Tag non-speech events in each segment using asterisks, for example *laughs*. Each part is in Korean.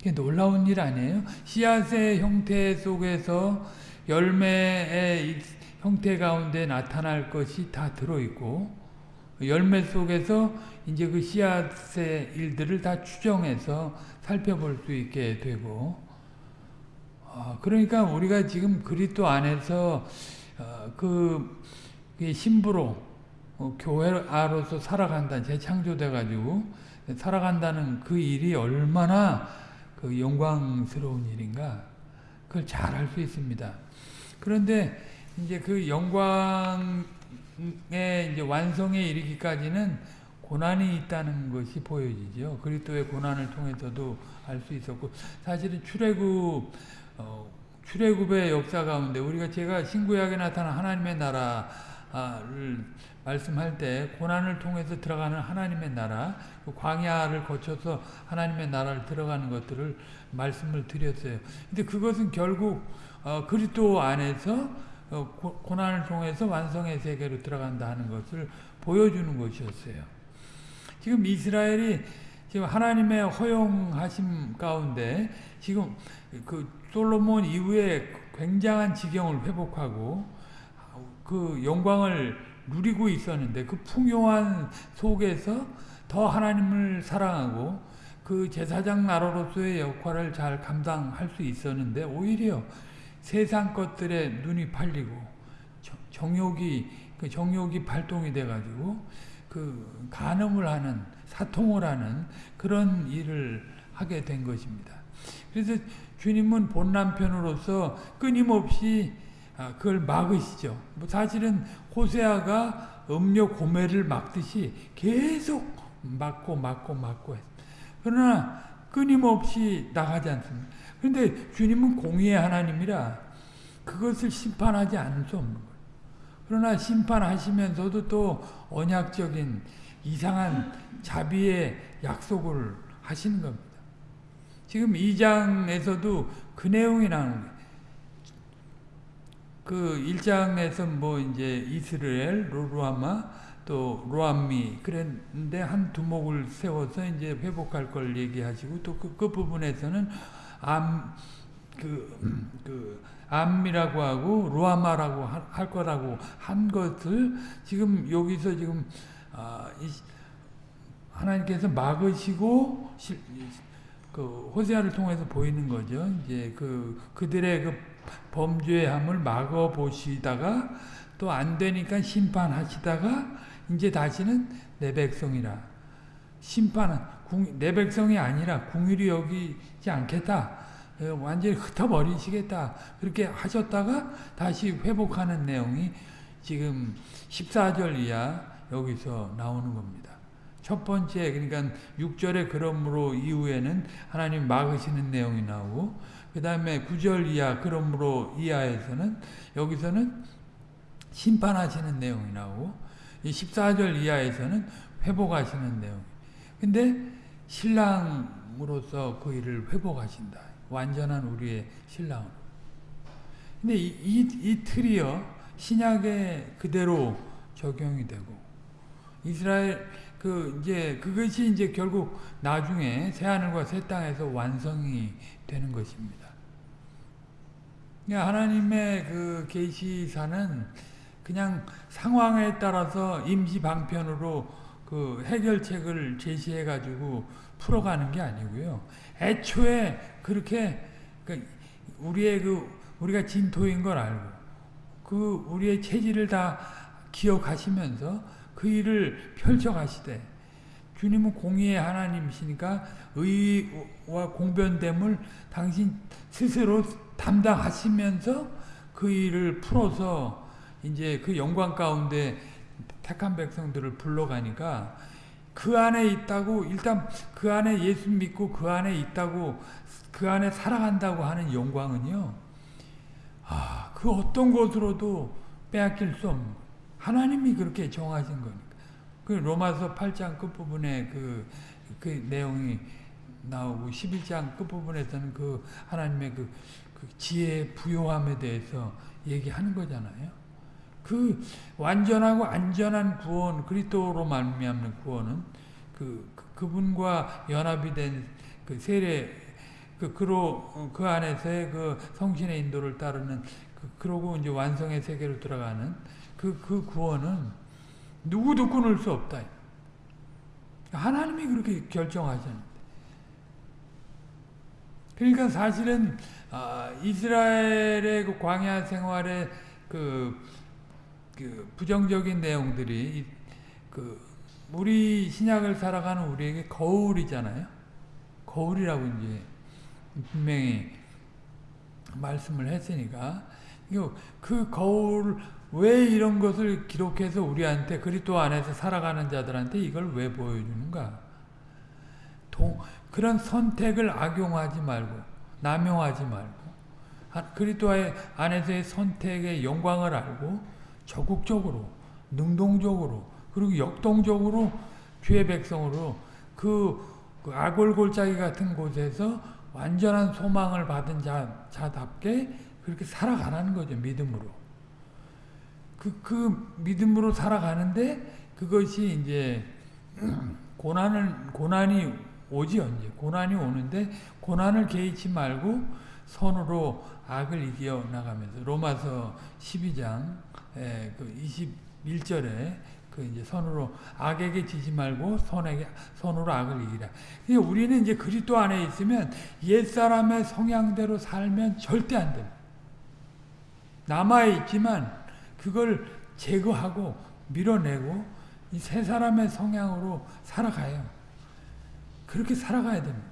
그게 놀라운 일 아니에요? 씨앗의 형태 속에서 열매의 형태 가운데 나타날 것이 다 들어있고 열매 속에서 이제 그 씨앗의 일들을 다 추정해서 살펴볼 수 있게 되고 어, 그러니까 우리가 지금 그리스도 안에서 어, 그 신부로 어, 교회로서 살아간다 재창조돼 가지고 살아간다는 그 일이 얼마나 그 영광스러운 일인가 그걸 잘알수 있습니다. 그런데 이제 그 영광의 이제 완성에 이르기까지는 고난이 있다는 것이 보여지죠. 그리스도의 고난을 통해서도 알 수 있었고 사실은 출애굽 어, 출애굽의 역사 가운데 우리가 제가 신구약에 나타난 하나님의 나라를 말씀할 때 고난을 통해서 들어가는 하나님의 나라, 그 광야를 거쳐서 하나님의 나라를 들어가는 것들을 말씀을 드렸어요. 근데 그것은 결국 어, 그리스도 안에서 어, 고, 난을 통해서 완성의 세계로 들어간다 하는 것을 보여주는 것이었어요. 지금 이스라엘이 지금 하나님의 허용하심 가운데 지금 그 솔로몬 이후에 굉장한 지경을 회복하고 그 영광을 누리고 있었는데 그 풍요한 속에서 더 하나님을 사랑하고 그 제사장 나라로서의 역할을 잘 감당할 수 있었는데 오히려 세상 것들에 눈이 팔리고 정욕이 그 정욕이 발동이 돼 가지고 그 간음을 하는 사통을 하는 그런 일을 하게 된 것입니다. 그래서 주님은 본 남편으로서 끊임없이 아, 그걸 막으시죠. 뭐 사실은 호세아가 음료 고매를 막듯이 계속 막고 막고 막고 했 그러나 끊임없이 나가지 않습니다. 그런데 주님은 공의의 하나님이라 그것을 심판하지 않을 수 없는 거예요. 그러나 심판하시면서도 또 언약적인 이상한 자비의 약속을 하시는 겁니다. 지금 2장에서도 그 내용이 나오는 거예요. 그 1장에서 뭐 이제 이스라엘, 로루아마, 또 로암미 그랬는데 한 두목을 세워서 이제 회복할 걸 얘기하시고 또 그 그 부분에서는 암, 그, 그, 암미라고 하고 로아마라고 할 거라고 한 것을 지금 여기서 지금 아, 하나님께서 막으시고 그 호세아를 통해서 보이는 거죠. 이제 그 그들의 그 범죄함을 막아 보시다가 또 안 되니까 심판하시다가 이제 다시는 내 백성이라 심판은 내 백성이 아니라 궁일이 여기지 않겠다. 어, 완전히 흩어버리시겠다. 그렇게 하셨다가 다시 회복하는 내용이 지금 14절 이하 여기서 나오는 겁니다. 첫 번째 그러니까 6절에 그러므로 이후에는 하나님 막으시는 내용이 나오고 그 다음에 9절 이하 그러므로 이하에서는 여기서는 심판하시는 내용이 나오고 14절 이하에서는 회복하시는 내용 근데 신랑으로서 그 일을 회복하신다. 완전한 우리의 신랑으로. 근데 이, 이, 이 틀이요 신약에 그대로 적용이 되고 이스라엘 그 이제 그것이 이제 결국 나중에 새 하늘과 새 땅에서 완성이 되는 것입니다. 그러니까 하나님의 그 계시사는 그냥 상황에 따라서 임시 방편으로 그 해결책을 제시해 가지고 풀어가는 게 아니고요. 애초에 그렇게 그 우리의 그 우리가 진토인 걸 알고 그 우리의 체질을 다 기억하시면서 그 일을 펼쳐가시되 주님은 공의의 하나님이시니까 의와 공변됨을 당신 스스로 담당하시면서 그 일을 풀어서 이제 그 영광 가운데 택한 백성들을 불러가니까 그 안에 있다고 일단 그 안에 예수 믿고 그 안에 있다고 그 안에 살아간다고 하는 영광은요. 아, 그 어떤 것으로도 빼앗길 수 없는 하나님이 그렇게 정하신 거니까. 그 로마서 8장 끝부분에 그, 그 내용이 나오고 11장 끝부분에서는 그 하나님의 그, 그 지혜 부요함에 대해서 얘기하는 거잖아요. 그 완전하고 안전한 구원 그리스도로 말미암는 구원은 그, 그 그분과 연합이 된 그 세례 그 그로 그 안에서의 그 성신의 인도를 따르는 그 그러고 이제 완성의 세계로 들어가는 그그 구원은 누구도 끊을 수 없다. 하나님이 그렇게 결정하셨는데. 그러니까 사실은 아, 이스라엘의 그 광야 생활의 그, 그 부정적인 내용들이 그 우리 신약을 살아가는 우리에게 거울이잖아요. 거울이라고 이제 분명히 말씀을 했으니까 그 거울 왜 이런 것을 기록해서 우리한테 그리스도 안에서 살아가는 자들한테 이걸 왜 보여주는가? 동, 그런 선택을 악용하지 말고 남용하지 말고 그리스도 안에서의 선택의 영광을 알고 적극적으로 능동적으로 그리고 역동적으로 주의 백성으로 그, 그 아골골짜기 같은 곳에서 완전한 소망을 받은 자, 자답게 그렇게 살아가라는 거죠 믿음으로 그, 그 믿음으로 살아가는데 그것이 이제 *clears throat* 고난을, 고난이 오지 언제 고난이 오는데 고난을 개의치 말고 선으로 악을 이겨 나가면서 로마서 12장 에, 그 21절에 그 이제 선으로 악에게 지지 말고 선에게 선으로 악을 이기라. 그러니까 우리는 이제 그리스도 안에 있으면 옛 사람의 성향대로 살면 절대 안 됩니다. 남아 있지만 그걸 제거하고 밀어내고 이새 사람의 성향으로 살아가요. 그렇게 살아가야 됩니다.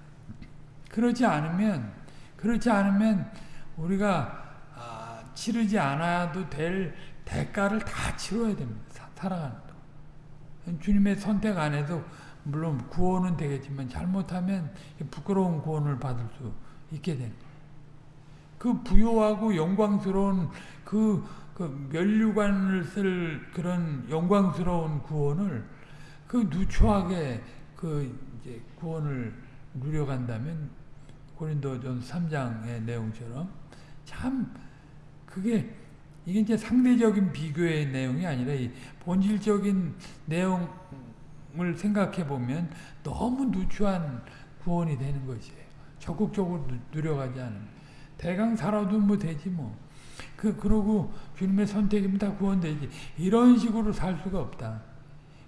그렇지 않으면 그렇지 않으면 우리가 아, 치르지 않아도 될 대가를 다 치러야 됩니다. 살아가는 동 주님의 선택 안에서 물론 구원은 되겠지만 잘못하면 부끄러운 구원을 받을 수 있게 됩니다. 그 부요하고 영광스러운 그, 그 멸류관을 쓸 그런 영광스러운 구원을 그 누추하게 그 이제 구원을 누려간다면 고린도전 3장의 내용처럼 참 그게 이게 이제 상대적인 비교의 내용이 아니라 이 본질적인 내용을 생각해 보면 너무 누추한 구원이 되는 것이에요. 적극적으로 누려가지 않으면 대강 살아도 뭐 되지 뭐. 그 그러고 주님의 선택이면 다 구원되지. 이런 식으로 살 수가 없다.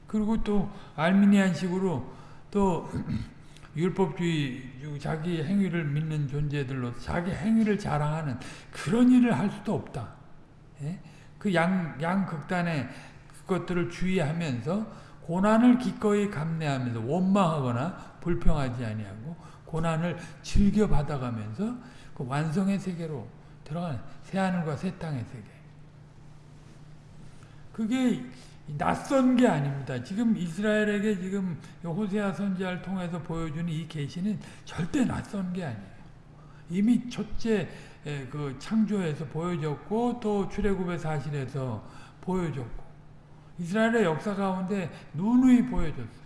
그리고 또 알미니안식으로 또 *clears throat* 율법주의 자기 행위를 믿는 존재들로 자기 행위를 자랑하는 그런 일을 할 수도 없다. 예? 그 양, 양 극단의 그것들을 주의하면서 고난을 기꺼이 감내하면서 원망하거나 불평하지 아니하고 고난을 즐겨 받아가면서 그 완성의 세계로 들어가는 새하늘과 새 땅의 세계. 그게 낯선 게 아닙니다. 지금 이스라엘에게 지금 호세아 선지자를 통해서 보여주는 이 계시는 절대 낯선 게 아니에요. 이미 첫째 그 창조에서 보여졌고 또 출애굽의 사실에서 보여졌고 이스라엘의 역사 가운데 누누이 보여졌어요.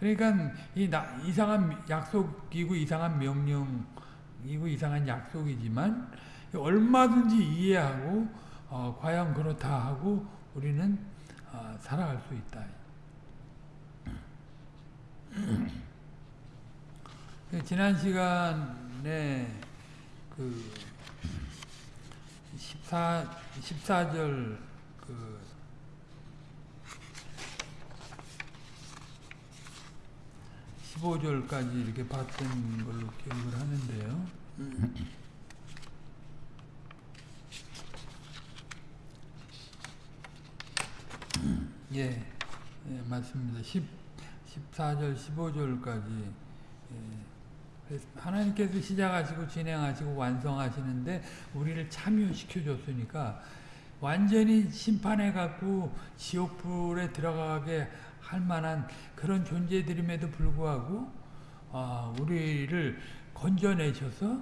그러니까 이 나, 이상한 약속이고 이상한 명령 이고 이상한 약속이지만 얼마든지 이해하고 어, 과연 그렇다 하고 우리는 어, 살아갈 수 있다. 지난 시간에 그 14, 14절 그 15절까지 이렇게 봤던 걸로 기억을 하는데요. 예, 예 맞습니다. 10, 14절, 15절까지 예, 하나님께서 시작하시고 진행하시고 완성하시는데 우리를 참여시켜 줬으니까 완전히 심판해 갖고 지옥불에 들어가게 할 만한 그런 존재들임에도 불구하고 아, 우리를 건져내셔서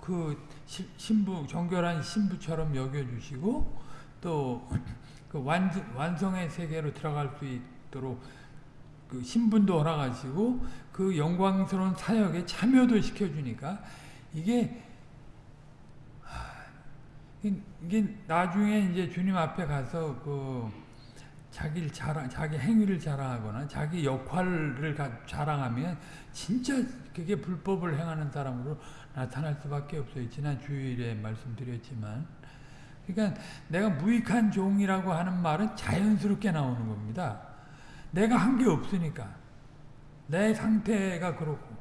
그 신부 정결한 신부처럼 여겨주시고 또그 *clears throat* 완성, 완성의 세계로 들어갈 수 있도록 그 신분도 허락하시고 그 영광스러운 사역에 참여도 시켜주니까 이게 이게 나중에 이제 주님 앞에 가서 그 자기를 자랑, 자기 행위를 자랑하거나 자기 역할을 자랑하면 진짜 그게 불법을 행하는 사람으로 나타날 수밖에 없어요. 지난 주일에 말씀드렸지만. 그러니까 내가 무익한 종이라고 하는 말은 자연스럽게 나오는 겁니다. 내가 한 게 없으니까. 내 상태가 그렇고.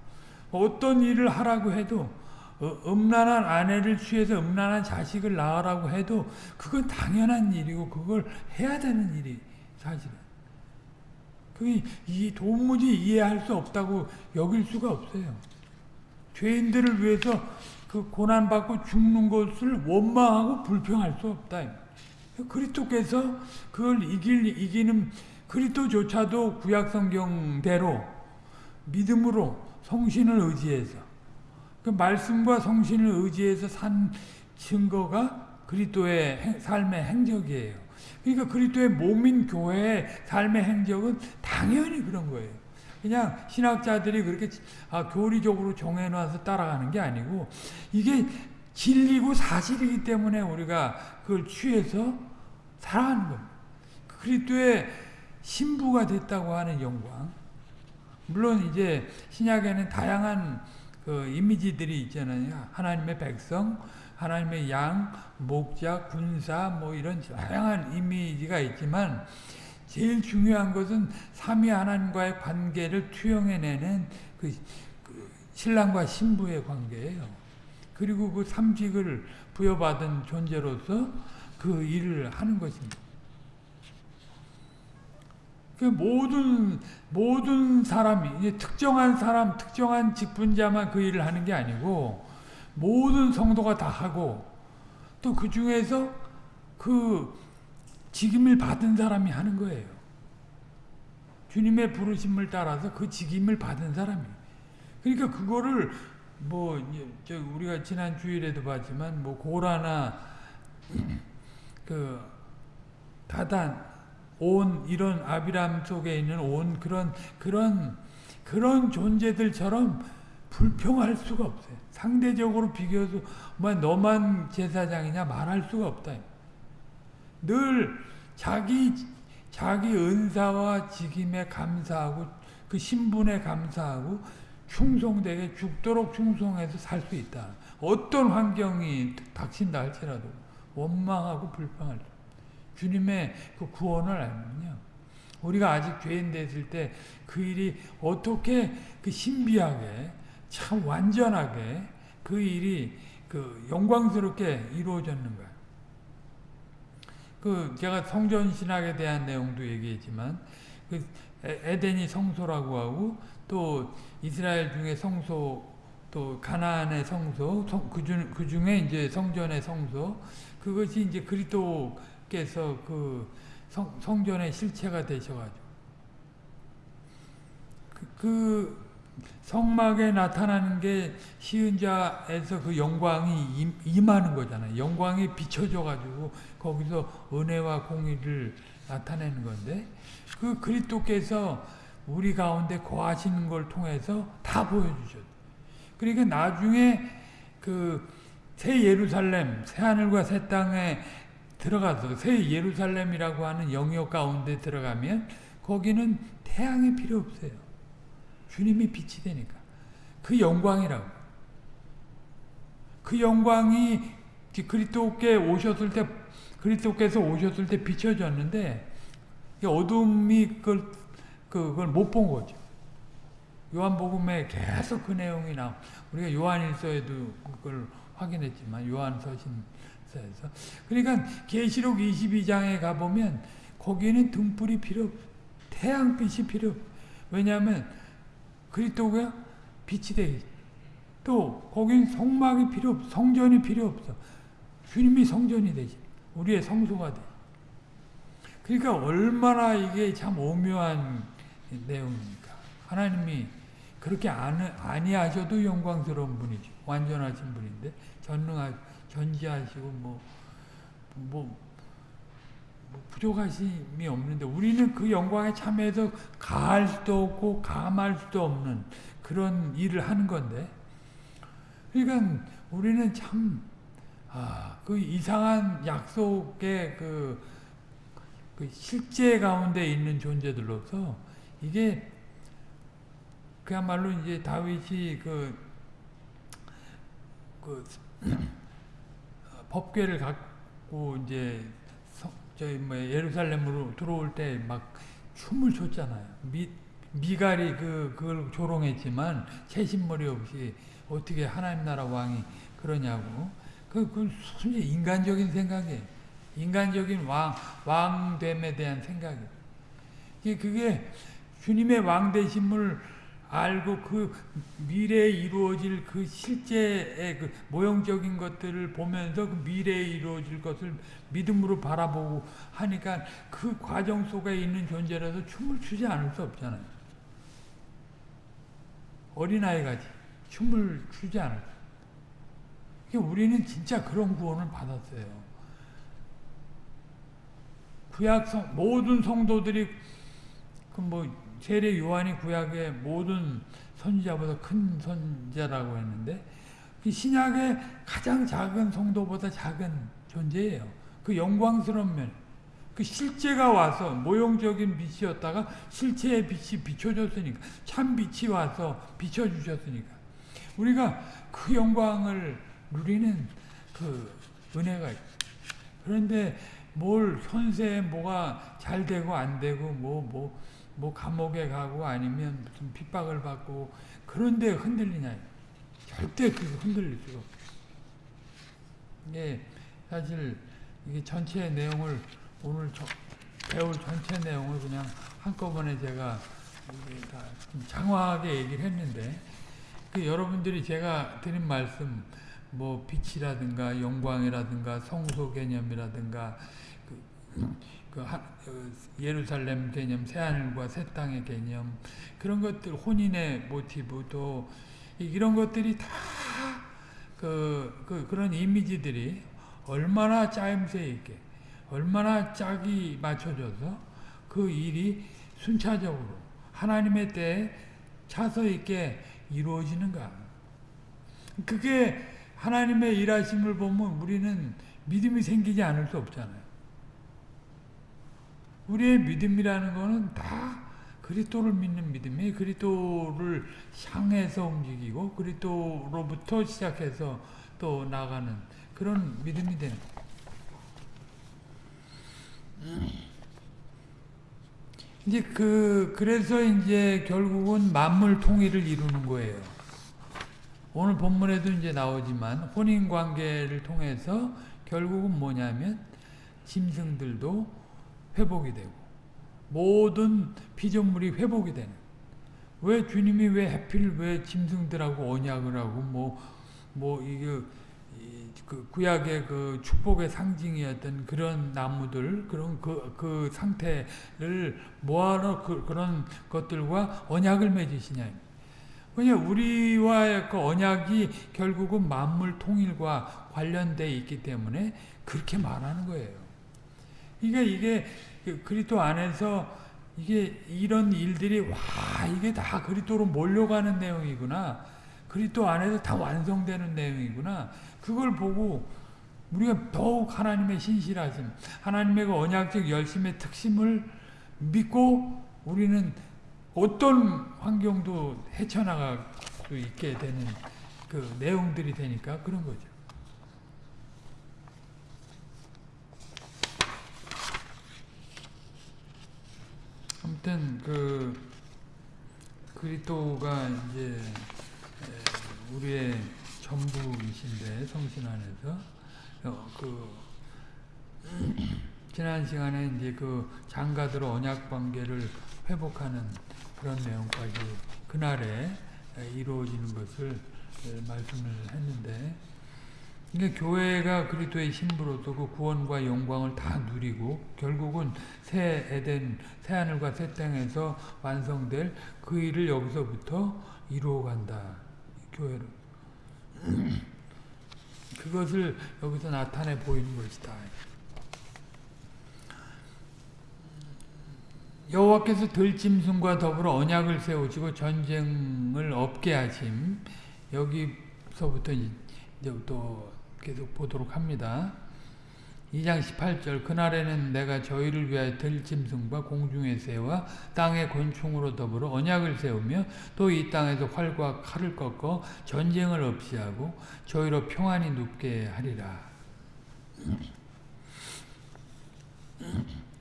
어떤 일을 하라고 해도 어, 음란한 아내를 취해서 음란한 자식을 낳으라고 해도 그건 당연한 일이고 그걸 해야 되는 일이 사실은. 그게 이 도무지 이해할 수 없다고 여길 수가 없어요. 죄인들을 위해서 그 고난받고 죽는 것을 원망하고 불평할 수 없다. 그리스도께서 그걸 이길, 이기는 그리스도조차도 구약성경대로 믿음으로 성신을 의지해서 그 말씀과 성신을 의지해서 산 증거가 그리스도의 삶의 행적이에요. 그러니까 그리스도의 몸인 교회의 삶의 행적은 당연히 그런 거예요. 그냥 신학자들이 그렇게 아, 교리적으로 정해놔서 따라가는 게 아니고 이게 진리고 사실이기 때문에 우리가 그걸 취해서 살아가는 겁니다. 그리스도의 신부가 됐다고 하는 영광. 물론 이제 신약에는 다양한 그 이미지들이 있잖아요. 하나님의 백성, 하나님의 양, 목자, 군사 뭐 이런 다양한 이미지가 있지만 제일 중요한 것은 삼위 하나님과의 관계를 투영해내는 그, 그 신랑과 신부의 관계예요. 그리고 그 삼직을 부여받은 존재로서 그 일을 하는 것입니다. 그 모든 모든 사람이 특정한 사람, 특정한 직분자만 그 일을 하는 게 아니고 모든 성도가 다 하고 또 그 중에서 그 직임을 받은 사람이 하는 거예요. 주님의 부르심을 따라서 그 직임을 받은 사람이. 그러니까 그거를 뭐 우리가 지난 주일에도 봤지만 뭐 고라나 *clears throat* 그 다단 온 이런 아비람 속에 있는 온 그런 그런 그런 존재들처럼 불평할 수가 없어요. 상대적으로 비교해서 뭐 너만 제사장이냐 말할 수가 없다. 늘 자기 자기 은사와 직임에 감사하고 그 신분에 감사하고 충성되게 죽도록 충성해서 살 수 있다. 어떤 환경이 닥친다 할지라도 원망하고 불평할 수. 주님의 그 구원을 알면요. 우리가 아직 죄인 됐을 때 그 일이 어떻게 그 신비하게 참 완전하게 그 일이 그 영광스럽게 이루어졌는가. 그 제가 성전 신학에 대한 내용도 얘기했지만 그 에덴이 성소라고 하고 또 이스라엘 중에 성소 또 가나안의 성소 그, 그 중에 이제 성전의 성소 그것이 이제 그리스도 께서 그 성, 성전의 실체가 되셔가지고 그, 그 성막에 나타나는 게 시은 자에서 그 영광이 임하는 거잖아요. 영광이 비춰져가지고 거기서 은혜와 공의를 나타내는 건데 그 그리스도께서 우리 가운데 거하시는 걸 통해서 다 보여주셨어요. 그러니까 나중에 그 새 예루살렘, 새 하늘과 새 땅에 들어가서 새 예루살렘이라고 하는 영역 가운데 들어가면 거기는 태양이 필요 없어요. 주님이 빛이 되니까. 그 영광이라고. 그 영광이 그리스도께 오셨을 때 그리스도께서 오셨을 때 비춰졌는데 어둠이 그걸 그걸 못 본 거죠. 요한복음에 계속 그 내용이 나. 우리가 요한일서에도 그걸 확인했지만 요한서신 에서 그러니까 계시록 22장에 가보면 거기에는 등불이 필요 없 태양빛이 필요 없 왜냐하면 그리스도가 빛이 되겠지. 또 거긴 성막이 필요 없 성전이 필요 없어. 주님이 성전이 되지. 우리의 성소가 돼. 그러니까 얼마나 이게 참 오묘한 내용입니까? 하나님이 그렇게 아니 하셔도 영광스러운 분이죠. 완전하신 분인데 전능하 견지하시고 뭐, 뭐, 뭐 부족하심이 없는데 우리는 그 영광에 참여해서 가할 수도 없고 감할 수도 없는 그런 일을 하는 건데. 그러니까 우리는 참, 아, 그 이상한 약속의 그, 그 실제 가운데 있는 존재들로서 이게 그야말로 이제 다윗이 그, 그 *clears throat* 법궤를 갖고 이제 성, 저희 뭐 예루살렘으로 들어올 때 막 춤을 췄잖아요. 미, 미갈이 그 그걸 조롱했지만 채신머리 없이 어떻게 하나님 나라 왕이 그러냐고. 그, 그 순전히 인간적인 생각이에요. 인간적인 왕, 왕됨에 대한 생각이에요. 그게 주님의 왕되심을 알고 그 미래에 이루어질 그 실제의 그 모형적인 것들을 보면서 그 미래에 이루어질 것을 믿음으로 바라보고 하니까 그 과정 속에 있는 존재라서 춤을 추지 않을 수 없잖아요. 어린아이같이 춤을 추지 않을 수 우리는 진짜 그런 구원을 받았어요. 구약 성, 모든 성도들이 그뭐 세례 요한이 구약의 모든 선지자보다 큰 선지자라고 했는데 그 신약의 가장 작은 성도보다 작은 존재예요. 그 영광스러운 면, 그 실제가 와서 모형적인 빛이었다가 실체의 빛이 비춰졌으니까 참 빛이 와서 비춰주셨으니까 우리가 그 영광을 누리는 그 은혜가 그런데 뭘 현세에 뭐가 잘 되고 안 되고 뭐뭐 뭐, 뭐 감옥에 가고 아니면 무슨 핍박을 받고 그런데 흔들리냐 절대 그 흔들릴 수가 없어. 이게 사실 이게 전체 내용을 오늘 저, 배울 전체 내용을 그냥 한꺼번에 제가 다 장황하게 얘기를 했는데 그 여러분들이 제가 드린 말씀 뭐 빛이라든가 영광이라든가 성소 개념이라든가 그, 그 예루살렘 개념, 새하늘과 새 땅의 개념 그런 것들 혼인의 모티브도 이런 것들이 다 그, 그 그런 이미지들이 얼마나 짜임새 있게 얼마나 짝이 맞춰져서 그 일이 순차적으로 하나님의 때에 차서 있게 이루어지는가 그게 하나님의 일하심을 보면 우리는 믿음이 생기지 않을 수 없잖아요. 우리의 믿음이라는 것은 다 그리스도를 믿는 믿음이 그리스도를 향해서 움직이고 그리스도로부터 시작해서 또 나가는 그런 믿음이 되는 이제 그 그래서 이제 결국은 만물 통일을 이루는 거예요. 오늘 본문에도 이제 나오지만 혼인 관계를 통해서 결국은 뭐냐면 짐승들도 회복이 되고 모든 피조물이 회복이 되는 왜 주님이 왜 해필 왜 짐승들하고 언약을 하고 뭐뭐 뭐 이게 그 구약의 그 축복의 상징이었던 그런 나무들 그런 그, 그 상태를 뭐하러 그, 그런 것들과 언약을 맺으시냐 왜냐 우리와의 그 언약이 결국은 만물 통일과 관련돼 있기 때문에 그렇게 말하는 거예요. 그러니까 이게 그리스도 안에서 이게 이런 일들이 와 이게 다 그리스도로 몰려가는 내용이구나. 그리스도 안에서 다 완성되는 내용이구나. 그걸 보고 우리가 더욱 하나님의 신실하심, 하나님의 그 언약적 열심의 특심을 믿고 우리는 어떤 환경도 헤쳐나갈 수 있게 되는 그 내용들이 되니까 그런 거죠. 아무튼 그 그리스도가 이제 우리의 전부이신데 성신 안에서. 어, 그 *clears throat* 지난 시간에 이제 그 장가들 언약 관계를 회복하는 그런 내용까지 그날에 이루어지는 것을 말씀을 했는데 그러니까 교회가 그리스도의 신부로서 그 구원과 영광을 다 누리고 결국은 새 에덴, 새 하늘과 새 땅에서 완성될 그 일을 여기서부터 이루어간다. 교회로. *clears throat* 그것을 여기서 나타내 보이는 것이다. 여호와께서 들짐승과 더불어 언약을 세우시고 전쟁을 없게 하심 여기서부터 이제 또 계속 보도록 합니다. 2장 18절 그날에는 내가 저희를 위하여 들짐승과 공중의 새와 땅의 곤충으로 더불어 언약을 세우며 또 이 땅에서 활과 칼을 꺾어 전쟁을 없이 하고 저희로 평안히 눕게 하리라.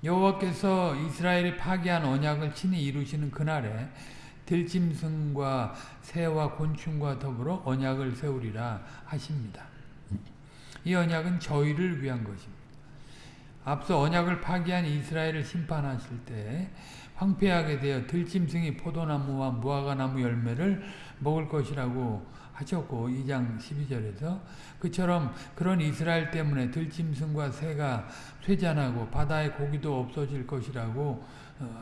여호와께서 이스라엘이 파기한 언약을 친히 이루시는 그날에 들짐승과 새와 곤충과 더불어 언약을 세우리라 하십니다. 이 언약은 저희를 위한 것입니다. 앞서 언약을 파기한 이스라엘을 심판하실 때 황폐하게 되어 들짐승이 포도나무와 무화과나무 열매를 먹을 것이라고 하셨고 2장 12절에서 그처럼 그런 이스라엘 때문에 들짐승과 새가 쇠잔하고 바다의 고기도 없어질 것이라고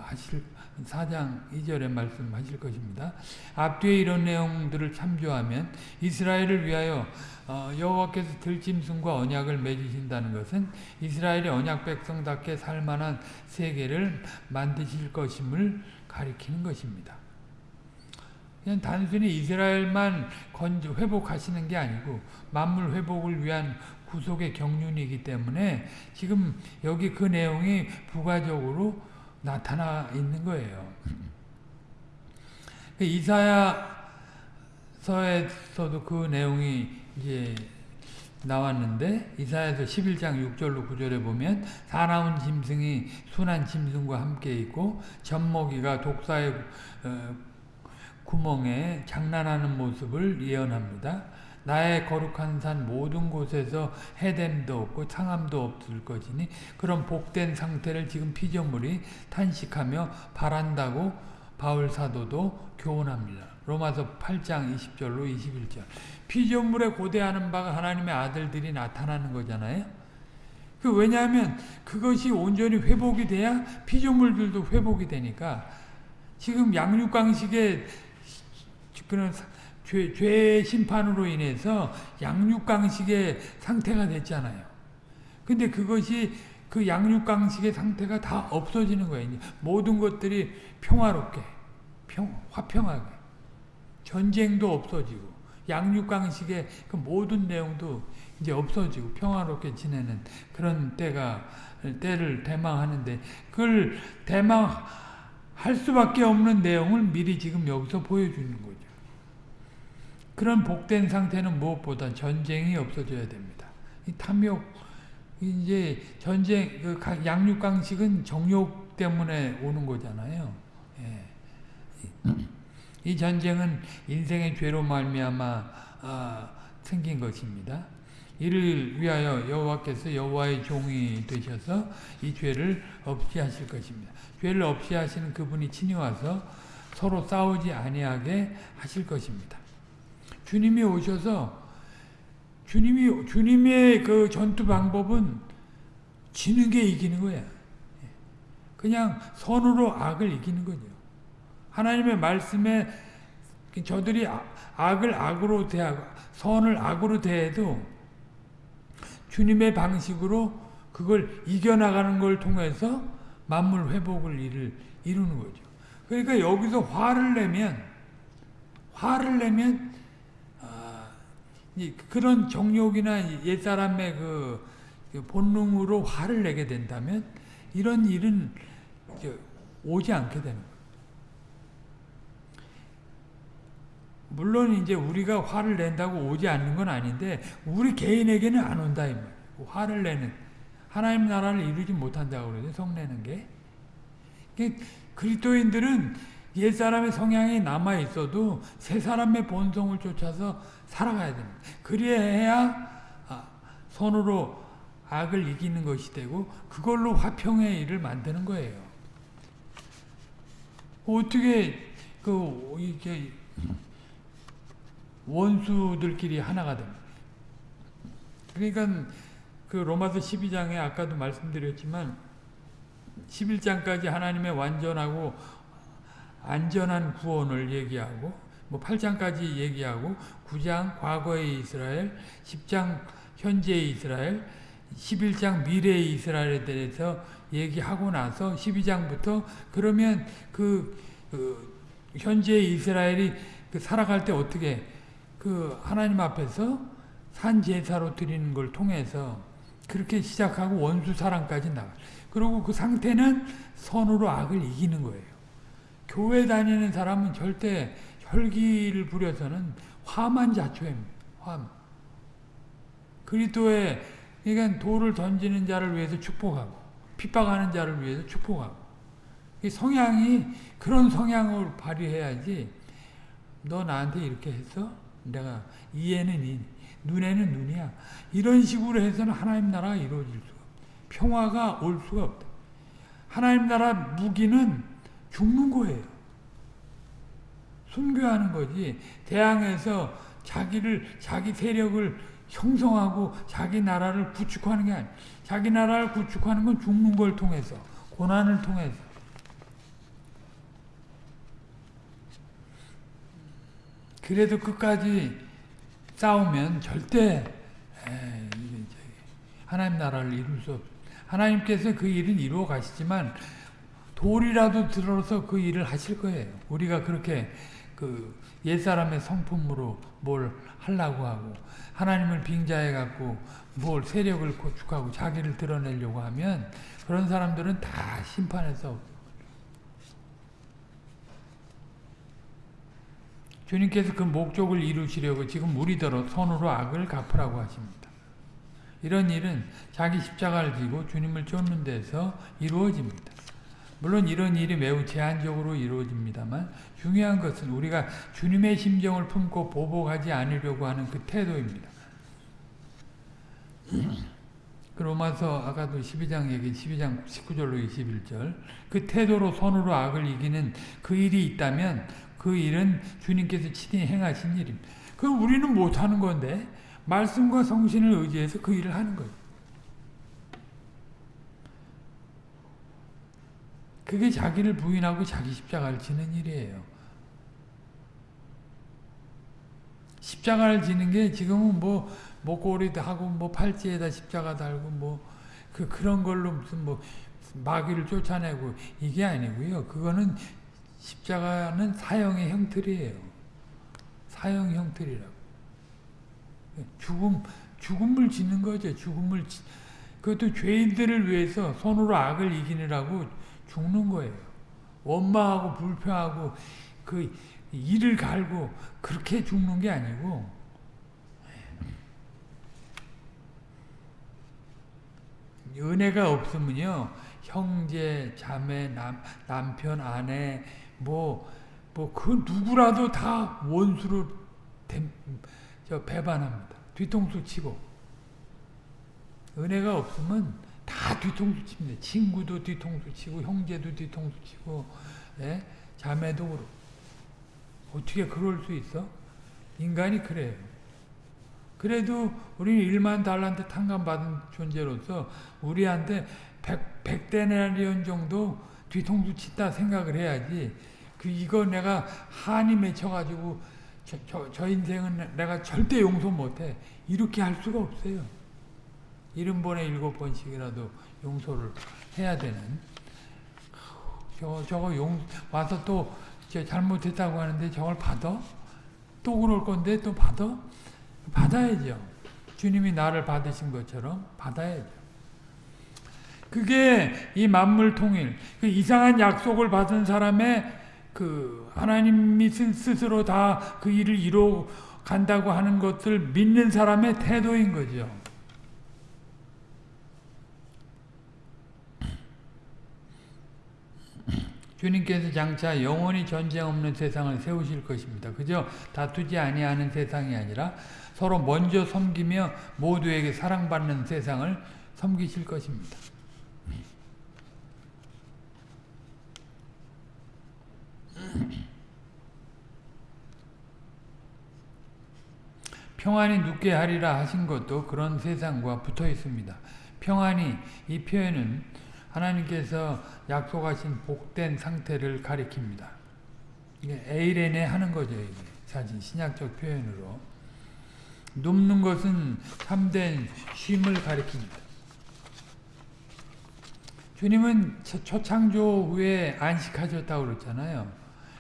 하실 4장 2절에 말씀하실 것입니다. 앞뒤에 이런 내용들을 참조하면 이스라엘을 위하여 여호와께서 들짐승과 언약을 맺으신다는 것은 이스라엘의 언약 백성답게 살만한 세계를 만드실 것임을 가리키는 것입니다. 그냥 단순히 이스라엘만 건조 회복하시는 게 아니고 만물 회복을 위한 구속의 경륜이기 때문에 지금 여기 그 내용이 부가적으로 나타나 있는 거예요. 이사야서에서도 그 내용이 이제 나왔는데 이사야서 11장 6절로 9절에 보면 사나운 짐승이 순한 짐승과 함께 있고 젖먹이가 독사의 구멍에 장난하는 모습을 예언합니다. 나의 거룩한 산 모든 곳에서 해됨도 없고 상함도 없을 것이니 그런 복된 상태를 지금 피조물이 탄식하며 바란다고 바울 사도도 교훈합니다. 로마서 8장 20절로 21절 피조물에 고대하는 바가 하나님의 아들들이 나타나는 거잖아요. 그 왜냐하면 그것이 온전히 회복이 돼야 피조물들도 회복이 되니까 지금 양육강식의 그런 죄, 죄 심판으로 인해서 양육강식의 상태가 됐잖아요. 근데 그것이 그 양육강식의 상태가 다 없어지는 거예요. 모든 것들이 평화롭게, 평, 화평하게. 전쟁도 없어지고, 양육강식의 그 모든 내용도 이제 없어지고, 평화롭게 지내는 그런 때가, 때를 대망하는데, 그걸 대망할 수밖에 없는 내용을 미리 지금 여기서 보여주는 거죠. 그런 복된 상태는 무엇보다 전쟁이 없어져야 됩니다. 이 탐욕, 이제 전쟁, 그 양육강식은 정욕 때문에 오는 거잖아요. 예. 이 전쟁은 인생의 죄로 말미암아 아, 생긴 것입니다. 이를 위하여 여호와께서 여호와의 종이 되셔서 이 죄를 없이 하실 것입니다. 죄를 없이 하시는 그분이 친히 와서 서로 싸우지 아니하게 하실 것입니다. 주님이 오셔서 주님이 주님의 그 전투 방법은 지는 게 이기는 거야. 그냥 선으로 악을 이기는 거죠. 하나님의 말씀에 저들이 악을 악으로 대하고 선을 악으로 대해도 주님의 방식으로 그걸 이겨나가는 걸 통해서 만물 회복을 이를 이루는 거죠. 그러니까 여기서 화를 내면 화를 내면 그런 정욕이나 옛사람의 그, 그 본능으로 화를 내게 된다면 이런 일은 오지 않게 되는 거예요. 물론 이제 우리가 화를 낸다고 오지 않는 건 아닌데 우리 개인에게는 안 온다 이 말이에요. 화를 내는 하나님 나라를 이루지 못한다고 그러죠. 성내는 게. 그리스도인들은 옛사람의 성향이 남아 있어도 새 사람의 본성을 쫓아서 살아가야 됩니다. 그래야 손으로 악을 이기는 것이 되고 그걸로 화평의 일을 만드는 거예요. 어떻게 그 이게 원수들끼리 하나가 됩니다. 그러니까 그 로마서 12장에 아까도 말씀드렸지만 11장까지 하나님의 완전하고 안전한 구원을 얘기하고 뭐 8장까지 얘기하고 9장 과거의 이스라엘, 10장 현재의 이스라엘, 11장 미래의 이스라엘에 대해서 얘기하고 나서 12장부터 그러면 그, 그 현재의 이스라엘이 그 살아갈 때 어떻게 그 하나님 앞에서 산 제사로 드리는 걸 통해서 그렇게 시작하고 원수 사랑까지 나가. 그리고 그 상태는 선으로 악을 이기는 거예요. 교회 다니는 사람은 절대 혈기를 부려서는 화만 자초합니다. 화만. 그리스도의 그러니까 돌을 던지는 자를 위해서 축복하고 핍박하는 자를 위해서 축복하고 이 성향이 그런 성향을 발휘해야지 너 나한테 이렇게 했어? 내가 이해는 이 눈에는 눈이야. 이런 식으로 해서는 하나님 나라가 이루어질 수가 없다. 평화가 올 수가 없다. 하나님 나라 무기는 죽는 거예요. 순교하는 거지. 대항해서 자기를 자기 세력을 형성하고 자기 나라를 구축하는 게 아니야. 자기 나라를 구축하는 건 죽는 걸 통해서 고난을 통해서 그래도 끝까지 싸우면 절대 하나님 나라를 이룰 수 없. 하나님께서 그 일은 이루어 가시지만 돌이라도 들어서 그 일을 하실 거예요. 우리가 그렇게 그 옛사람의 성품으로 뭘 하려고 하고 하나님을 빙자해 갖고 뭘 세력을 구축하고 자기를 드러내려고 하면 그런 사람들은 다 심판에서 주님께서 그 목적을 이루시려고 지금 우리더러 손으로 악을 갚으라고 하십니다. 이런 일은 자기 십자가를 지고 주님을 쫓는 데서 이루어집니다. 물론 이런 일이 매우 제한적으로 이루어집니다만 중요한 것은 우리가 주님의 심정을 품고 보복하지 않으려고 하는 그 태도입니다. 그 로마서 아까도 12장 얘기 12장 19절로 21절 그 태도로 손으로 악을 이기는 그 일이 있다면 그 일은 주님께서 친히 행하신 일입니다. 그 우리는 못하는 건데 말씀과 성신을 의지해서 그 일을 하는 거예요. 그게 자기를 부인하고 자기 십자가를 지는 일이에요. 십자가를 지는 게 지금은 뭐 목걸이도 하고 뭐 팔찌에다 십자가 달고 뭐 그 그런 걸로 무슨 뭐 마귀를 쫓아내고 이게 아니고요. 그거는 십자가는 사형의 형틀이에요. 사형 형틀이라고. 죽음, 죽음을 짓는 거죠. 죽음을, 그것도 죄인들을 위해서 손으로 악을 이기느라고 죽는 거예요. 원망하고 불평하고 그 이를 갈고 그렇게 죽는 게 아니고 은혜가 없으면요 형제, 자매, 남, 남편, 아내 뭐, 뭐, 그 누구라도 다 원수로 댐, 저 배반합니다. 뒤통수 치고. 은혜가 없으면 다 뒤통수 칩니다. 친구도 뒤통수 치고, 형제도 뒤통수 치고, 예? 자매도 그렇고. 어떻게 그럴 수 있어? 인간이 그래요. 그래도 우리는 1만 달란트 탕감받은 존재로서 우리한테 100, 100데나리온 정도 뒤통수 친다 생각을 해야지 그 이거 내가 한이 맺혀가지고 저, 저, 저 인생은 내가 절대 용서 못해 이렇게 할 수가 없어요. 일흔 번에 일곱 번씩이라도 용서를 해야 되는 저거 저거 용 와서 또 잘못했다고 하는데 저걸 받아? 또 그럴 건데 또 받아? 받아야죠. 주님이 나를 받으신 것처럼 받아야죠. 그게 이 만물 통일, 그 이상한 약속을 받은 사람의 그 하나님이 스스로 다 그 일을 이루어 간다고 하는 것을 믿는 사람의 태도인 거죠. 주님께서 장차 영원히 전쟁 없는 세상을 세우실 것입니다. 그저 다투지 아니하는 세상이 아니라 서로 먼저 섬기며 모두에게 사랑받는 세상을 섬기실 것입니다. *clears throat* 평안이 눕게 하리라 하신 것도 그런 세상과 붙어 있습니다. 평안이 이 표현은 하나님께서 약속하신 복된 상태를 가리킵니다. 이게 에이렌에 하는 거죠. 이게 사실 신약적 표현으로 눕는 것은 참된 쉼을 가리킵니다. 주님은 초창조 후에 안식하셨다고 그랬잖아요.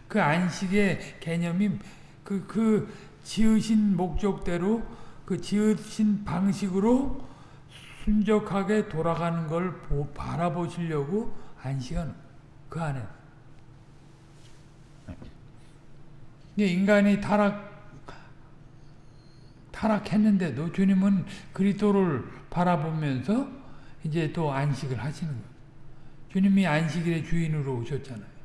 그 안식의 개념이 그, 그 지으신 목적대로 그 지으신 방식으로 순적하게 돌아가는 걸 보, 바라보시려고 안식은 그 안에. 인간이 타락 타락했는데도 주님은 그리스도를 바라보면서 이제 또 안식을 하시는 거예요. 주님이 안식일의 주인으로 오셨잖아요.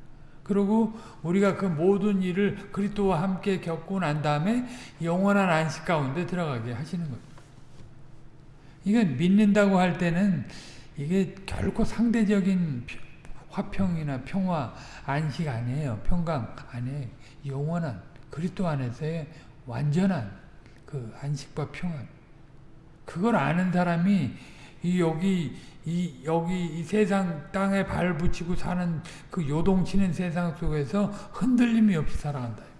그리고 우리가 그 모든 일을 그리스도와 함께 겪고 난 다음에 영원한 안식 가운데 들어가게 하시는 거예요. 이건 믿는다고 할 때는 이게 결코 상대적인 화평이나 평화, 안식 아니에요. 평강 아니에요. 영원한 그리스도 안에서의 완전한 그 안식과 평안. 그걸 아는 사람이 이 여기 이 여기 이 세상 땅에 발 붙이고 사는 그 요동치는 세상 속에서 흔들림이 없이 살아간다.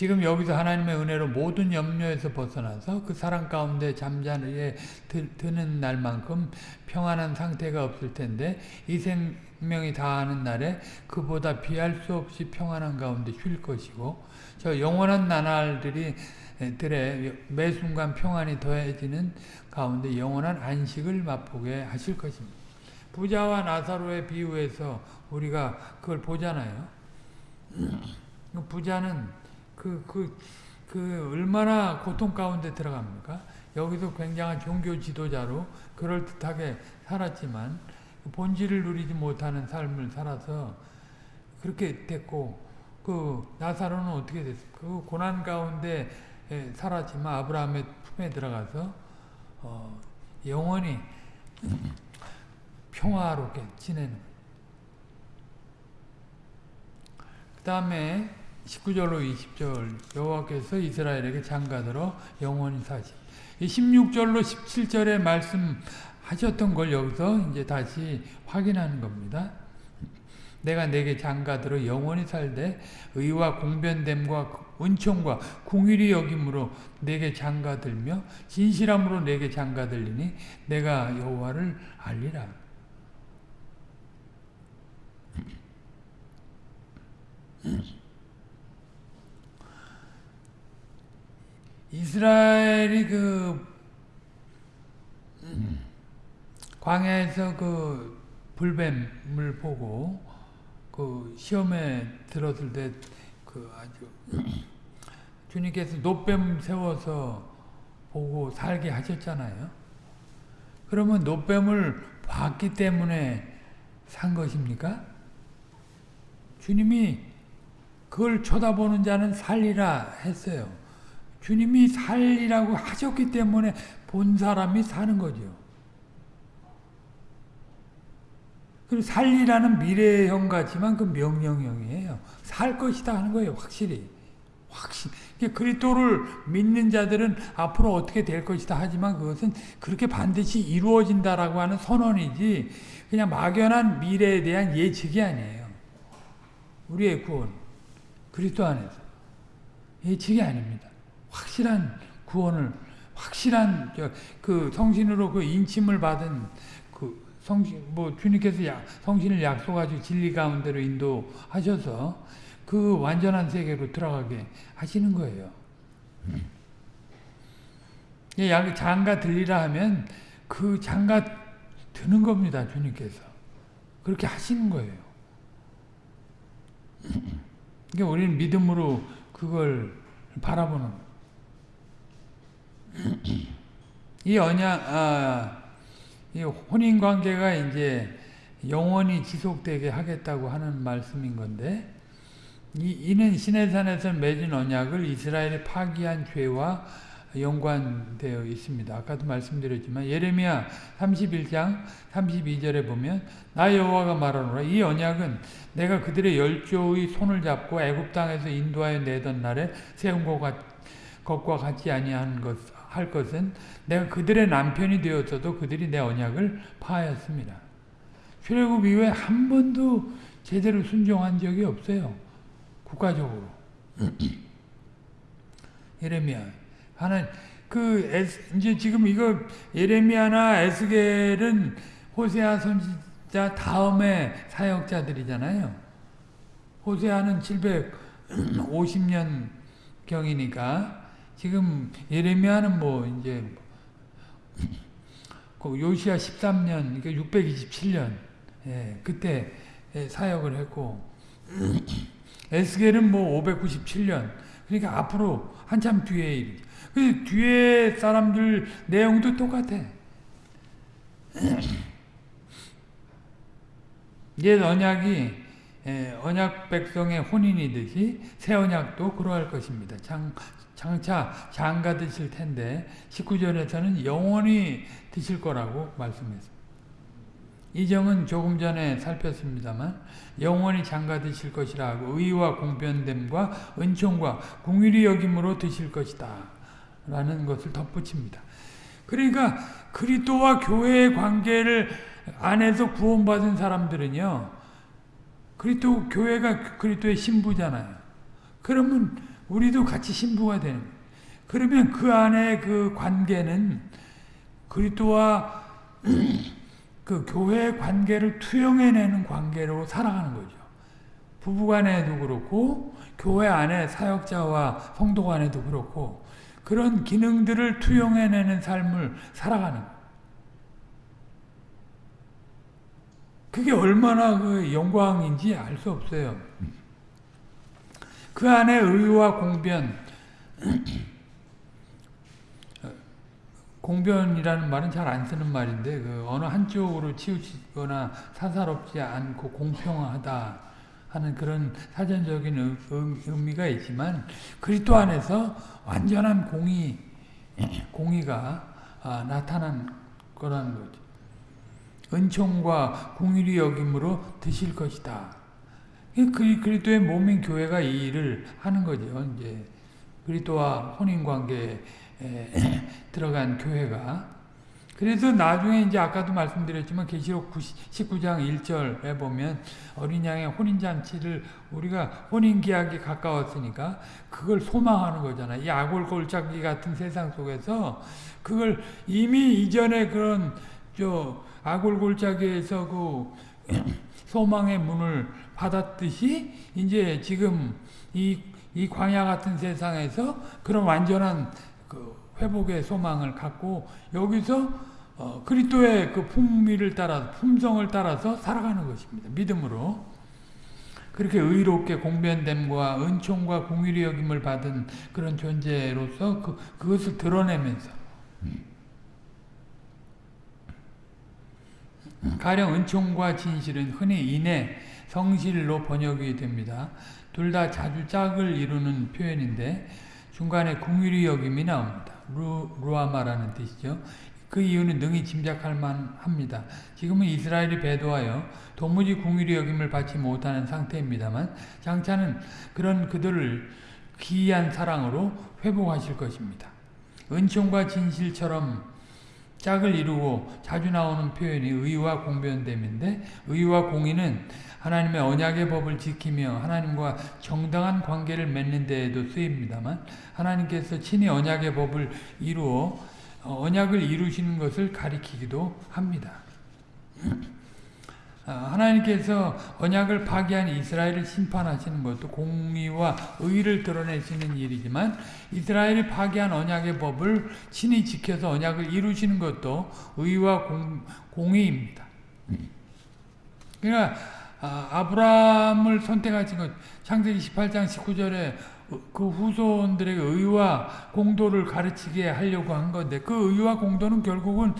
지금 여기서 하나님의 은혜로 모든 염려에서 벗어나서 그 사랑 가운데 잠자리에 드는 날만큼 평안한 상태가 없을 텐데 이 생명이 다하는 날에 그보다 비할 수 없이 평안한 가운데 쉴 것이고 저 영원한 나날들이 들에 매 순간 평안이 더해지는 가운데 영원한 안식을 맛보게 하실 것입니다. 부자와 나사로의 비유에서 우리가 그걸 보잖아요. *clears throat* 부자는 그, 그, 그, 얼마나 고통 가운데 들어갑니까? 여기서 굉장한 종교 지도자로 그럴듯하게 살았지만, 본질을 누리지 못하는 삶을 살아서 그렇게 됐고, 그, 나사로는 어떻게 됐습니까? 그 고난 가운데 살았지만, 아브라함의 품에 들어가서, 어, 영원히 평화롭게 지내는. 그 다음에 19절로 20절 여호와께서 이스라엘에게 장가들어 영원히 사시. 16절로 17절에 말씀하셨던 걸 여기서 이제 다시 확인하는 겁니다. 내가 내게 장가들어 영원히 살되 의와 공변됨과 은총과 궁일이 여김으로 내게 장가들며 진실함으로 내게 장가들리니 내가 여호와를 알리라. 이스라엘이 그 광야에서 그 불뱀을 보고 그 시험에 들었을 때 그 아주 주님께서 노뱀 세워서 보고 살게 하셨잖아요. 그러면 노뱀을 봤기 때문에 산 것입니까? 주님이 그걸 쳐다보는 자는 살리라 했어요. 주님이 살리라고 하셨기 때문에 본 사람이 사는 거죠. 그리고 살리라는 미래형 같지만 그 명령형이에요. 살 것이다 하는 거예요. 확실히. 확실. 그리스도를 믿는 자들은 앞으로 어떻게 될 것이다 하지만 그것은 그렇게 반드시 이루어진다라고 하는 선언이지 그냥 막연한 미래에 대한 예측이 아니에요. 우리의 구원. 그리스도 안에서. 예측이 아닙니다. 확실한 구원을 확실한 그 성신으로 그 인침을 받은 그 성신 뭐 주님께서 야, 성신을 약속하시고 진리 가운데로 인도하셔서 그 완전한 세계로 들어가게 하시는 거예요. 약 장가 들리라 하면 그 장가 드는 겁니다. 주님께서 그렇게 하시는 거예요. 그러니까 우리는 믿음으로 그걸 바라보는 거예요. *clears throat* 이 언약, 아, 이 혼인 관계가 이제 영원히 지속되게 하겠다고 하는 말씀인 건데, 이, 이는 시내산에서 맺은 언약을 이스라엘이 파기한 죄와 연관되어 있습니다. 아까도 말씀드렸지만 예레미야 31장 32절에 보면 나 여호와가 말하노라 이 언약은 내가 그들의 열조의 손을 잡고 애굽 땅에서 인도하여 내던 날에 세운 것과 같지 아니한 것, 할 것은 내가 그들의 남편이 되었어도 그들이 내 언약을 파하였습니다. 출애굽 이후에 한 번도 제대로 순종한 적이 없어요. 국가적으로. *clears throat* 예레미야. 하나 그 에스, 이제 지금 이거 예레미야나 에스겔은 호세아 선지자 다음에 사역자들이잖아요. 호세아는 750년 경이니까 지금 예레미야는 뭐 이제 그 요시야 13년, 그러니까 627년 예, 그때 사역을 했고 *clears throat* 에스겔은 뭐 597년 그러니까 앞으로 한참 뒤에. 그 뒤에 사람들 내용도 똑같아. *clears throat* 옛 언약이 언약 백성의 혼인이듯이 새 언약도 그러할 것입니다. 장, 장차 장가 드실 텐데 19절에서는 영원히 드실 거라고 말씀했습니다. 이정은 조금 전에 살폈습니다만 영원히 장가 드실 것이라고 의와 공변됨과 은총과 공의리 여김으로 드실 것이다 라는 것을 덧붙입니다. 그러니까 그리스도와 교회의 관계를 안에서 구원받은 사람들은요 그리스도 교회가 그리스도의 신부잖아요. 그러면 우리도 같이 신부가 되는 그러면 그 안에 그 관계는 그리스도와 *clears throat* 그 교회의 관계를 투영해내는 관계로 살아가는 거죠. 부부간에도 그렇고 교회 안에 사역자와 성도 간에도 그렇고 그런 기능들을 투영해내는 삶을 살아가는 거예요. 그게 얼마나 그 영광인지 알 수 없어요. 그 안에 의와 공변, 공변이라는 말은 잘 안 쓰는 말인데 그 어느 한쪽으로 치우치거나 사사롭지 않고 공평하다 하는 그런 사전적인 의미가 있지만 그리스도 안에서 완전한 공의 공의가 아, 나타난 거라는 거죠. 은총과 공의리 여김으로 드실 것이다. 그 그리스도의 몸인 교회가 이 일을 하는 거죠. 이제 그리스도와 혼인 관계에 *clears throat* 들어간 교회가 그래서 나중에 이제 아까도 말씀드렸지만 계시록 19장 1절에 보면 어린 양의 혼인 잔치를 우리가 혼인 기약이 가까웠으니까 그걸 소망하는 거잖아요. 이 아골골짜기 같은 세상 속에서 그걸 이미 이전에 그런 저 아골골짜기에서 그 소망의 문을 받았듯이 이제 지금 이, 이 광야 같은 세상에서 그런 완전한 그 회복의 소망을 갖고 여기서 어, 그리스도의 그 품위를 따라 품성을 따라서 살아가는 것입니다. 믿음으로 그렇게 의롭게 공변됨과 은총과 공의리 여김을 받은 그런 존재로서 그, 그것을 드러내면서 가령 은총과 진실은 흔히 인해 성실로 번역이 됩니다. 둘 다 자주 짝을 이루는 표현인데 중간에 궁유리 여김이 나옵니다. 루, 루아마라는 뜻이죠. 그 이유는 능히 짐작할 만합니다. 지금은 이스라엘이 배도하여 도무지 궁유리 여김을 받지 못하는 상태입니다만 장차는 그런 그들을 기이한 사랑으로 회복하실 것입니다. 은총과 진실처럼 짝을 이루고 자주 나오는 표현이 의와 공변됨인데 의와 공의는 하나님의 언약의 법을 지키며 하나님과 정당한 관계를 맺는 데에도 쓰입니다만 하나님께서 친히 언약의 법을 이루어 어, 언약을 이루시는 것을 가리키기도 합니다. 아, 하나님께서 언약을 파기한 이스라엘을 심판하시는 것도 공의와 의를 드러내시는 일이지만 이스라엘이 파기한 언약의 법을 친히 지켜서 언약을 이루시는 것도 의와 공, 공의입니다. 그러니까 아, 브라함을 선택하신 것 창세기 18장 19절에 그 후손들에게 의와 공도를 가르치게 하려고 한 건데 그 의와 공도는 결국은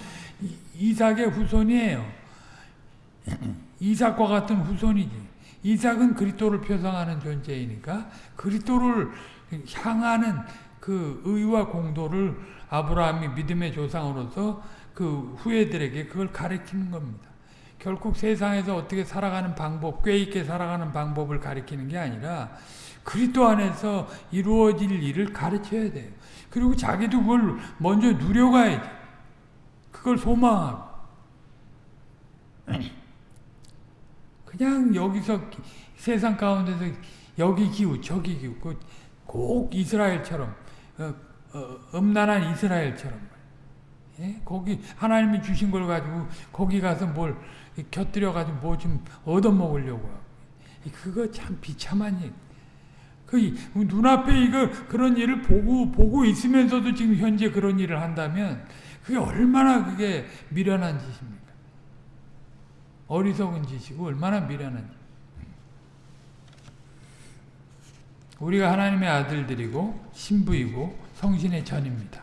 이삭의 후손이에요. *clears throat* 이삭과 같은 후손이지. 이삭은 그리스도를 표상하는 존재이니까 그리스도를 향하는 그 의와 공도를 아브라함이 믿음의 조상으로서 그 후예들에게 그걸 가르치는 겁니다. 결국 세상에서 어떻게 살아가는 방법, 꽤 있게 살아가는 방법을 가르치는 게 아니라 그리스도 안에서 이루어질 일을 가르쳐야 돼요. 그리고 자기도 그걸 먼저 누려가야 돼. 그걸 소망하고. 그냥 여기서 세상 가운데서 여기 기우 저기 기우 꼭 이스라엘처럼 어, 어, 음란한 이스라엘처럼 예? 거기 하나님이 주신 걸 가지고 거기 가서 뭘 곁들여 가지고 뭐 좀 얻어먹으려고 그거 참 비참한 일 그 눈앞에 이거 그런 일을 보고 보고 있으면서도 지금 현재 그런 일을 한다면 그게 얼마나 그게 미련한 짓입니까? 어리석은 짓이고 얼마나 미련한 짓. 우리가 하나님의 아들들이고 신부이고 성신의 전입니다.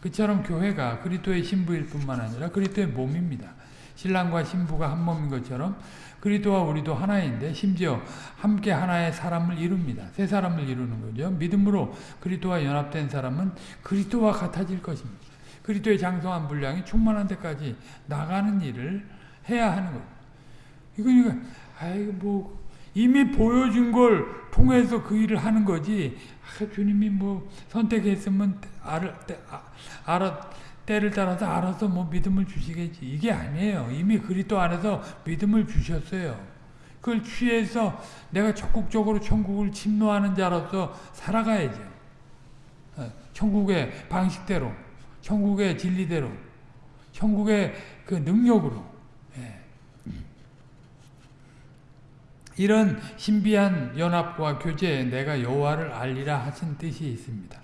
그처럼 교회가 그리스도의 신부일 뿐만 아니라 그리스도의 몸입니다. 신랑과 신부가 한 몸인 것처럼 그리스도와 우리도 하나인데 심지어 함께 하나의 사람을 이룹니다. 세 사람을 이루는 거죠. 믿음으로 그리스도와 연합된 사람은 그리스도와 같아질 것입니다. 그리스도의 장성한 분량이 충만한 데까지 나가는 일을 해야 하는 거예요. 이거니까 아이고 뭐 이미 보여준 걸 통해서 그 일을 하는 거지. 아, 주님이 뭐 선택했으면 알아, 알아, 때를 따라서 알아서 뭐 믿음을 주시겠지. 이게 아니에요. 이미 그리스도 안에서 믿음을 주셨어요. 그걸 취해서 내가 적극적으로 천국을 침노하는 자로서 살아가야죠. 어, 천국의 방식대로, 천국의 진리대로, 천국의 그 능력으로. 이런 신비한 연합과 교제에 내가 여호와를 알리라 하신 뜻이 있습니다.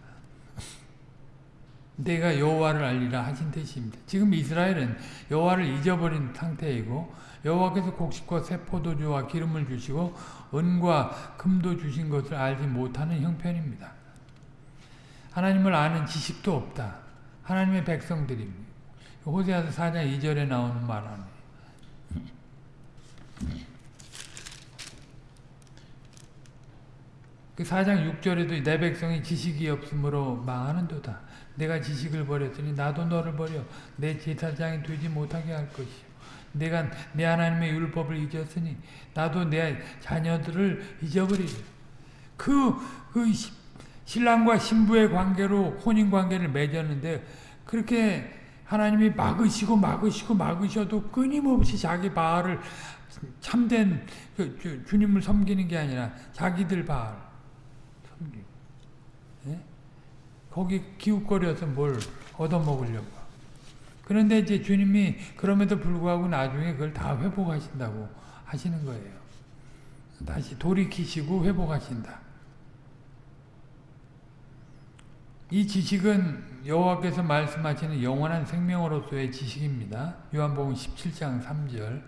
*laughs* 내가 여호와를 알리라 하신 뜻입니다. 지금 이스라엘은 여호와를 잊어버린 상태이고 여호와께서 곡식과 새 포도주와 기름을 주시고 은과 금도 주신 것을 알지 못하는 형편입니다. 하나님을 아는 지식도 없다. 하나님의 백성들입니다. 호세아서 4장 2절에 나오는 말 아니에요. 그 4장 6절에도 내 백성이 지식이 없으므로 망하는도다. 내가 지식을 버렸으니 나도 너를 버려 내 제사장이 되지 못하게 할 것이요. 내가 내 하나님의 율법을 잊었으니 나도 내 자녀들을 잊어버리리. 그, 그 신랑과 신부의 관계로 혼인 관계를 맺었는데 그렇게 하나님이 막으시고 막으시고 막으셔도 끊임없이 자기 바알을 참된 그 주님을 섬기는 게 아니라 자기들 바알 예? 거기 기웃거려서 뭘 얻어먹으려고. 그런데 이제 주님이 그럼에도 불구하고 나중에 그걸 다 회복하신다고 하시는 거예요. 다시 돌이키시고 회복하신다. 이 지식은 여호와께서 말씀하시는 영원한 생명으로서의 지식입니다. 요한복음 17장 3절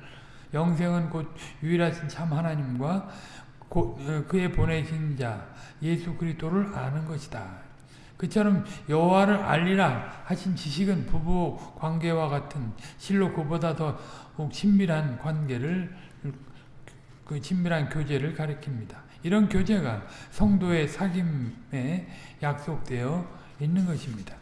영생은 곧 유일하신 참 하나님과 어, 그의 보내신 자 예수 그리스도를 아는 것이다. 그처럼 여호와를 알리라 하신 지식은 부부 관계와 같은 실로 그보다 더 친밀한 관계를 그 친밀한 교제를 가리킵니다. 이런 교제가 성도의 사귐에 약속되어 있는 것입니다.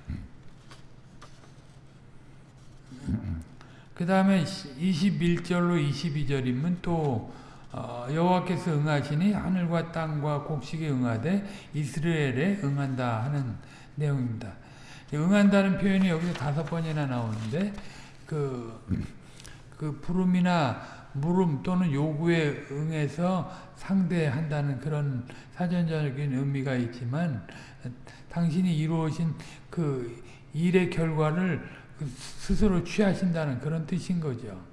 그 다음에 21절로 22절이면 또 어, 여호와께서 응하시니 하늘과 땅과 곡식에 응하되 이스라엘에 응한다 하는 내용입니다. 응한다는 표현이 여기서 다섯 번이나 나오는데 그, 그 부름이나 물음 또는 요구에 응해서 상대한다는 그런 사전적인 의미가 있지만 당신이 이루어진 그 일의 결과를 스스로 취하신다는 그런 뜻인 거죠.